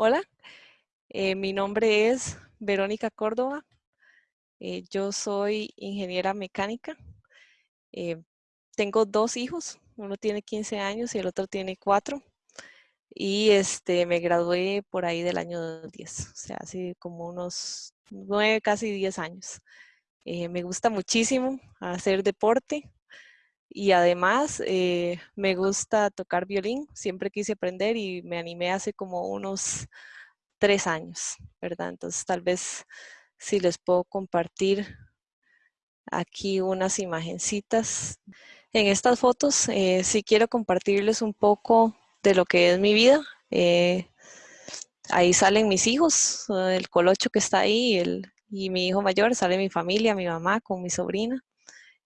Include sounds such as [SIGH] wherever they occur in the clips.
Hola, eh, mi nombre es Verónica Córdoba. Eh, yo soy ingeniera mecánica. Eh, tengo dos hijos, uno tiene 15 años y el otro tiene 4. Y este, me gradué por ahí del año 10, o sea, hace como unos 9, casi 10 años. me gusta muchísimo hacer deporte y además me gusta tocar violín. Siempre quise aprender y me animé hace como unos tres años, ¿verdad? Entonces tal vez si les puedo compartir aquí unas imagencitas. En estas fotos eh, sí quiero compartirles un poco de lo que es mi vida. Eh, ahí salen mis hijos, el colocho que está ahí el, y mi hijo mayor, sale mi familia, mi mamá con mi sobrina.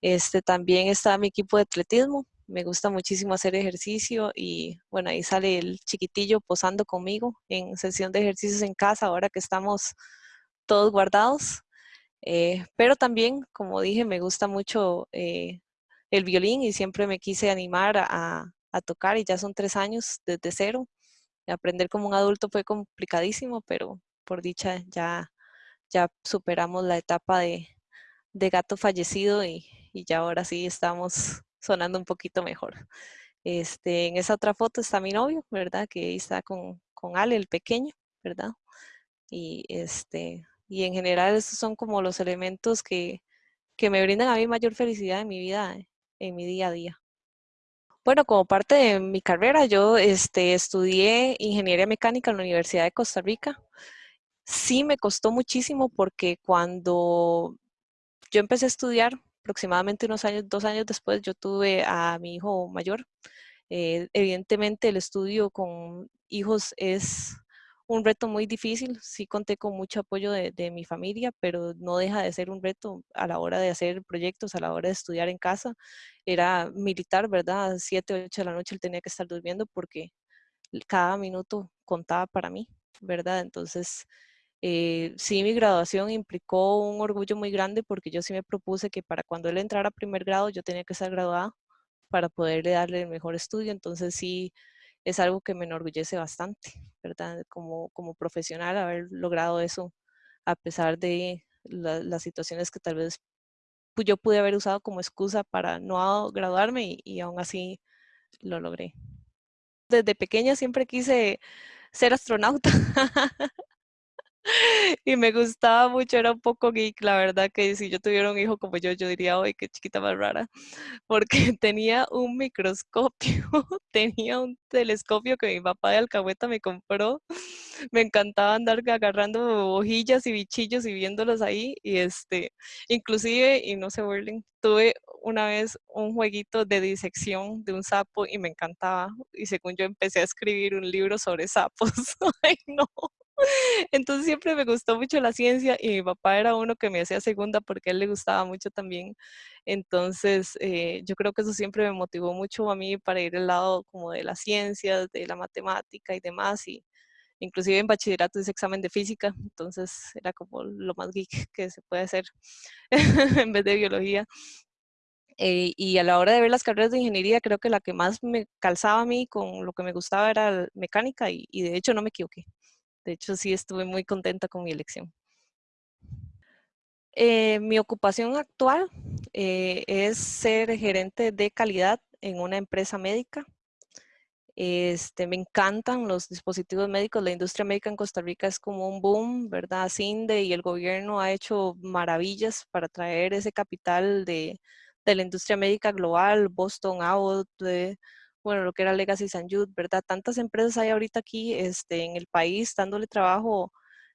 Este, también está mi equipo de atletismo, me gusta muchísimo hacer ejercicio y bueno, ahí sale el chiquitillo posando conmigo en sesión de ejercicios en casa ahora que estamos todos guardados. Eh, pero también, como dije, me gusta mucho eh, el violín y siempre me quise animar a, tocar y ya son tres años desde cero. Aprender como un adulto fue complicadísimo, pero por dicha ya, ya superamos la etapa de, de gato fallecido y, y ya ahora sí estamos sonando un poquito mejor. Este, en esa otra foto está mi novio, ¿verdad? Que está con, con Ale, el pequeño, ¿verdad? Y, este, y en general esos son como los elementos que, que me brindan a mí mayor felicidad en mi vida, en mi día a día. Bueno, como parte de mi carrera, yo este, estudié ingeniería mecánica en la Universidad de Costa Rica. Sí me costó muchísimo porque cuando yo empecé a estudiar, aproximadamente unos años, dos años después, yo tuve a mi hijo mayor. Eh, evidentemente el estudio con hijos es un reto muy difícil. Sí conté con mucho apoyo de, mi familia, pero no deja de ser un reto a la hora de hacer proyectos, a la hora de estudiar en casa. Era militar, ¿verdad? Siete, ocho de la noche él tenía que estar durmiendo porque cada minuto contaba para mí, ¿verdad? Entonces, eh, sí, mi graduación implicó un orgullo muy grande porque yo sí me propuse que para cuando él entrara a primer grado yo tenía que estar graduada para poderle darle el mejor estudio. Entonces sí, es algo que me enorgullece bastante, ¿verdad? Como, como profesional haber logrado eso a pesar de las situaciones que tal vez yo pude haber usado como excusa para no graduarme y, y aún así lo logré. Desde pequeña siempre quise ser astronauta. [LAUGHS] [LAUGHS] y me gustaba mucho, era un poco geek, la verdad que si yo tuviera un hijo como yo, yo diría, ¡ay, qué chiquita más rara! [LAUGHS] Porque [LAUGHS] tenía un microscopio, tenía un telescopio que mi papá de Alcahueta me compró. Me encantaba andar agarrando hojillas y bichillos y viéndolos ahí. Y este, inclusive, y no se burlen, tuve una vez un jueguito de disección de un sapo y me encantaba. Y según yo empecé a escribir un libro sobre sapos. ¡Ay, no! Entonces siempre me gustó mucho la ciencia y mi papá era uno que me hacía segunda porque a él le gustaba mucho también. Entonces eh, yo creo que eso siempre me motivó mucho a mí para ir al lado como de las ciencias, de la matemática y demás. Y inclusive en bachillerato hice examen de física, entonces era como lo más geek que se puede hacer [LAUGHS] en vez de biología. Eh, y a la hora de ver las carreras de ingeniería, creo que la que más me calzaba a mí con lo que me gustaba era mecánica y de hecho no me equivoqué. De hecho, sí estuve muy contenta con mi elección. Eh, mi ocupación actual eh, es ser gerente de calidad en una empresa médica. Este, me encantan los dispositivos médicos. La industria médica en Costa Rica es como un boom, ¿verdad? CINDE y el gobierno ha hecho maravillas para traer ese capital de, de la industria médica global, Boston, Abbott, de, bueno, lo que era Legacy San Jude, ¿verdad? Tantas empresas hay ahorita aquí este, en el país dándole trabajo,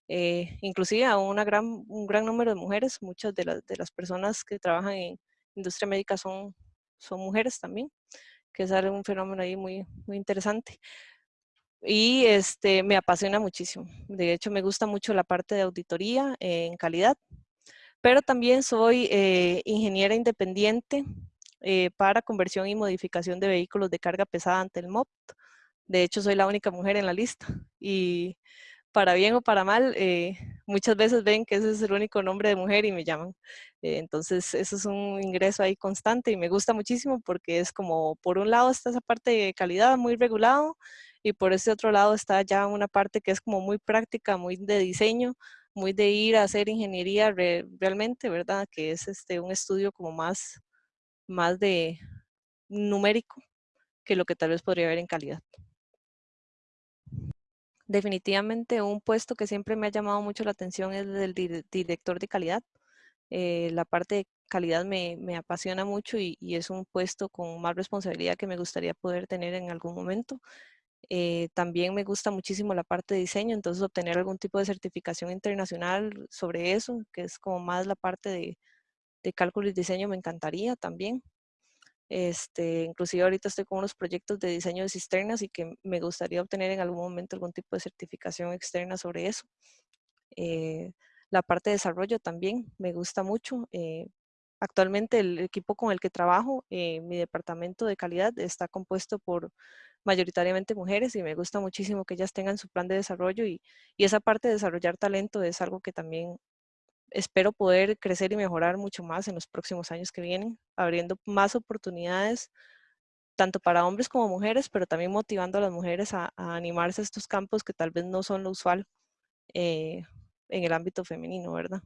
eh, inclusive a una gran, un gran número de mujeres. Muchas de, las de las personas que trabajan en industria médica son, son mujeres también, que es un fenómeno ahí muy, muy interesante. Y este, me apasiona muchísimo. De hecho, me gusta mucho la parte de auditoría en calidad, pero también soy eh, ingeniera independiente eh, para conversión y modificación de vehículos de carga pesada ante el MOP. De hecho, soy la única mujer en la lista y para bien o para mal, eh, muchas veces ven que ese es el único nombre de mujer y me llaman. Eh, entonces, eso es un ingreso ahí constante y me gusta muchísimo porque es como, por un lado está esa parte de calidad muy regulado y por ese otro lado está ya una parte que es como muy práctica, muy de diseño, muy de ir a hacer ingeniería realmente, ¿verdad? Que es este, un estudio como más, más de numérico que lo que tal vez podría haber en calidad. Definitivamente un puesto que siempre me ha llamado mucho la atención es el del director de calidad. Eh, la parte de calidad me, apasiona mucho y, es un puesto con más responsabilidad que me gustaría poder tener en algún momento. Eh, también me gusta muchísimo la parte de diseño, entonces obtener algún tipo de certificación internacional sobre eso, que es como más la parte de, de cálculo y diseño, me encantaría también. Este, inclusive ahorita estoy con unos proyectos de diseño de cisternas y que me gustaría obtener en algún momento algún tipo de certificación externa sobre eso. Eh, la parte de desarrollo también me gusta mucho. Eh, actualmente el equipo con el que trabajo, eh, mi departamento de calidad está compuesto por mayoritariamente mujeres y me gusta muchísimo que ellas tengan su plan de desarrollo y, y esa parte de desarrollar talento es algo que también espero poder crecer y mejorar mucho más en los próximos años que vienen, abriendo más oportunidades tanto para hombres como mujeres, pero también motivando a las mujeres a, animarse a estos campos que tal vez no son lo usual eh, en el ámbito femenino, ¿verdad?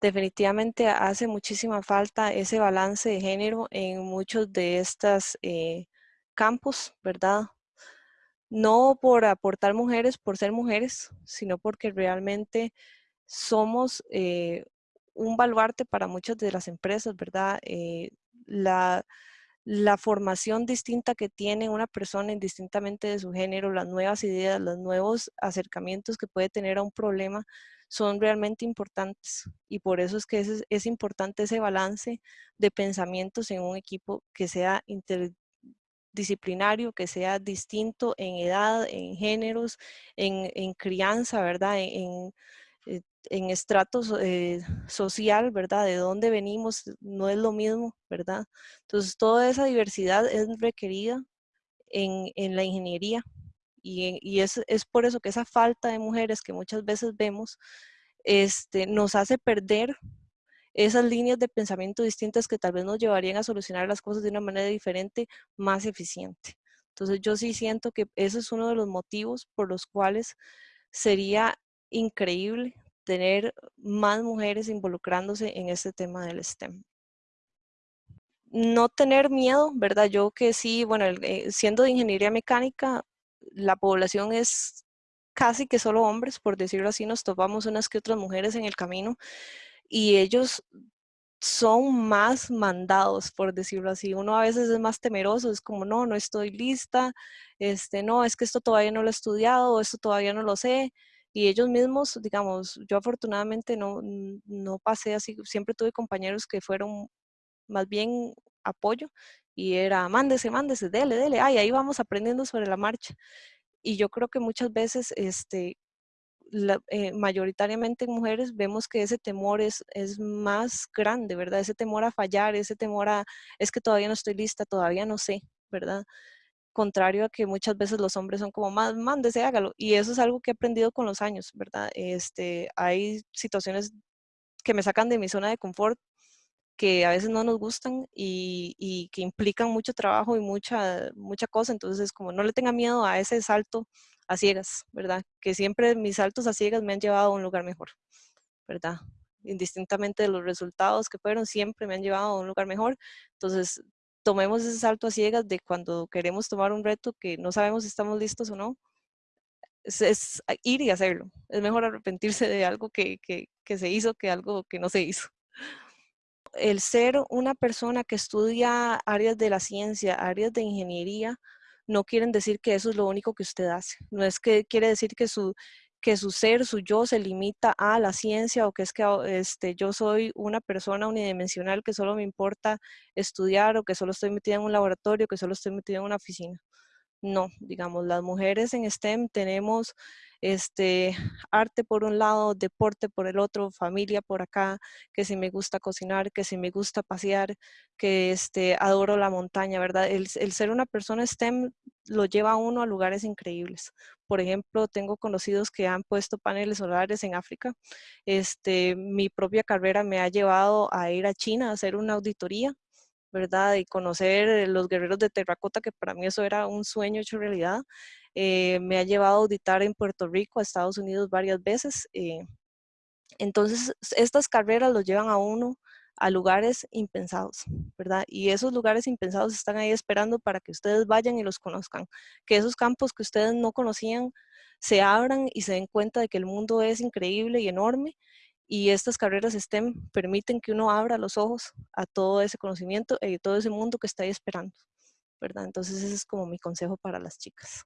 Definitivamente hace muchísima falta ese balance de género en muchos de estos eh, campos, ¿verdad? No por aportar mujeres por ser mujeres, sino porque realmente somos eh, un baluarte para muchas de las empresas, ¿verdad? Eh, la, formación distinta que tiene una persona indistintamente de su género, las nuevas ideas, los nuevos acercamientos que puede tener a un problema son realmente importantes y por eso es que es, es importante ese balance de pensamientos en un equipo que sea inter, disciplinario que sea distinto en edad, en géneros, en, crianza, ¿verdad? En, en eh, estratos eh, social, ¿verdad? De dónde venimos, no es lo mismo, ¿verdad? Entonces, toda esa diversidad es requerida en, la ingeniería y, y es, es, por eso que esa falta de mujeres que muchas veces vemos este, nos hace perder esas líneas de pensamiento distintas que tal vez nos llevarían a solucionar las cosas de una manera diferente, más eficiente. Entonces yo sí siento que ese es uno de los motivos por los cuales sería increíble tener más mujeres involucrándose en este tema del STEM. No tener miedo, ¿verdad? Yo que sí, bueno, eh, siendo de ingeniería mecánica, la población es casi que solo hombres, por decirlo así, nos topamos unas que otras mujeres en el camino, y ellos son más mandados, por decirlo así. Uno a veces es más temeroso, es como, no, no estoy lista, este, no, es que esto todavía no lo he estudiado, esto todavía no lo sé. Y ellos mismos, digamos, yo afortunadamente no, no pasé así, siempre tuve compañeros que fueron más bien apoyo y era, mándese, mándese, dele, dele, ay, ahí vamos aprendiendo sobre la marcha. Y yo creo que muchas veces, este, eh, mayoritariamente en mujeres vemos que ese temor es, es más grande, ¿verdad? Ese temor a fallar, ese temor a, es que todavía no estoy lista, todavía no sé, ¿verdad? Contrario a que muchas veces los hombres son como, más, mándese, hágalo. Y eso es algo que he aprendido con los años, ¿verdad? Este, hay situaciones que me sacan de mi zona de confort que a veces no nos gustan y, y, que implican mucho trabajo y mucha, mucha cosa. Entonces, como no le tenga miedo a ese salto a ciegas, ¿verdad? Que siempre mis saltos a ciegas me han llevado a un lugar mejor, ¿verdad? Indistintamente de los resultados que fueron, siempre me han llevado a un lugar mejor. Entonces, tomemos ese salto a ciegas de cuando queremos tomar un reto que no sabemos si estamos listos o no. Es, ir y hacerlo. Es mejor arrepentirse de algo que, que, que se hizo que algo que no se hizo el ser una persona que estudia áreas de la ciencia, áreas de ingeniería, no quieren decir que eso es lo único que usted hace. No es que quiere decir que su, que su ser, su yo se limita a la ciencia o que es que este, yo soy una persona unidimensional que solo me importa estudiar o que solo estoy metida en un laboratorio, que solo estoy metida en una oficina. No, digamos, las mujeres en STEM tenemos este, arte por un lado, deporte por el otro, familia por acá, que si me gusta cocinar, que si me gusta pasear, que este, adoro la montaña, ¿verdad? El, ser una persona STEM lo lleva a uno a lugares increíbles. Por ejemplo, tengo conocidos que han puesto paneles solares en África. Este, mi propia carrera me ha llevado a ir a China a hacer una auditoría ¿verdad? Y conocer los guerreros de terracota, que para mí eso era un sueño hecho realidad. Eh, me ha llevado a auditar en Puerto Rico, a Estados Unidos varias veces. Eh, entonces, estas carreras los llevan a uno a lugares impensados, ¿verdad? Y esos lugares impensados están ahí esperando para que ustedes vayan y los conozcan, que esos campos que ustedes no conocían se abran y se den cuenta de que el mundo es increíble y enorme y estas carreras STEM permiten que uno abra los ojos a todo ese conocimiento y todo ese mundo que está ahí esperando, ¿verdad? Entonces ese es como mi consejo para las chicas.